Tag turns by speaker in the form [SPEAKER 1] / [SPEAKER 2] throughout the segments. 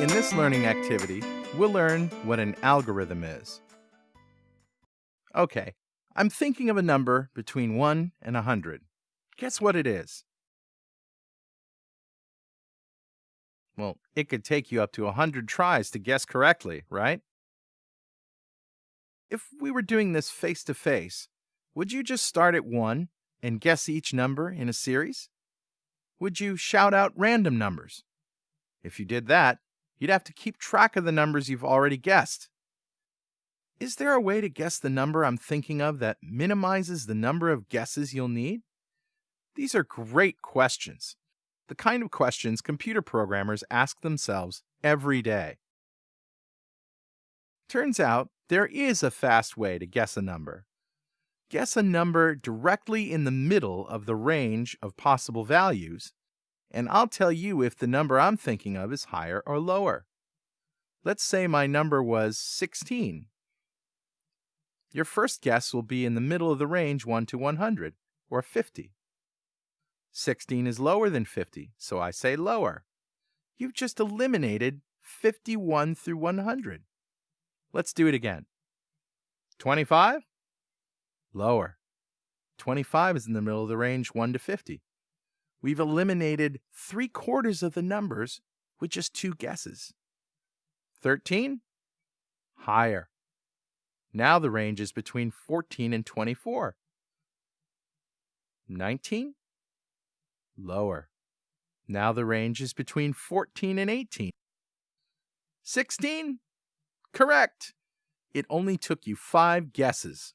[SPEAKER 1] In this learning activity, we'll learn what an algorithm is. Okay, I'm thinking of a number between 1 and 100. Guess what it is? Well, it could take you up to 100 tries to guess correctly, right? If we were doing this face to face, would you just start at 1 and guess each number in a series? Would you shout out random numbers? If you did that, you'd have to keep track of the numbers you've already guessed. Is there a way to guess the number I'm thinking of that minimizes the number of guesses you'll need? These are great questions, the kind of questions computer programmers ask themselves every day. Turns out there is a fast way to guess a number. Guess a number directly in the middle of the range of possible values and I'll tell you if the number I'm thinking of is higher or lower. Let's say my number was 16. Your first guess will be in the middle of the range 1 to 100, or 50. 16 is lower than 50, so I say lower. You've just eliminated 51 through 100. Let's do it again. 25? Lower. 25 is in the middle of the range 1 to 50 we've eliminated three quarters of the numbers with just two guesses. 13? Higher. Now the range is between 14 and 24. 19? Lower. Now the range is between 14 and 18. 16? Correct. It only took you five guesses.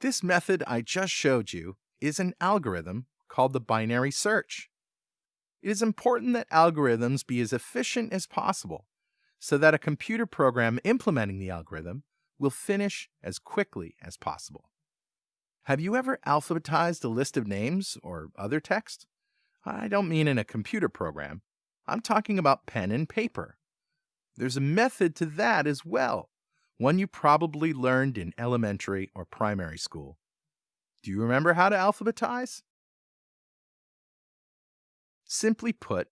[SPEAKER 1] This method I just showed you is an algorithm called the binary search. It is important that algorithms be as efficient as possible so that a computer program implementing the algorithm will finish as quickly as possible. Have you ever alphabetized a list of names or other text? I don't mean in a computer program. I'm talking about pen and paper. There's a method to that as well, one you probably learned in elementary or primary school. Do you remember how to alphabetize? Simply put,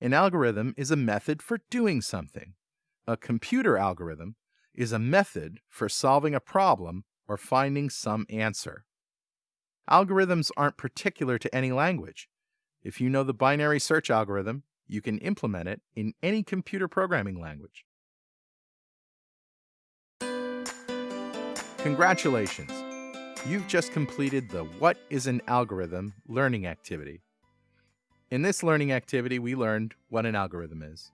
[SPEAKER 1] an algorithm is a method for doing something. A computer algorithm is a method for solving a problem or finding some answer. Algorithms aren't particular to any language. If you know the binary search algorithm, you can implement it in any computer programming language. Congratulations! You've just completed the What is an Algorithm learning activity. In this learning activity, we learned what an algorithm is.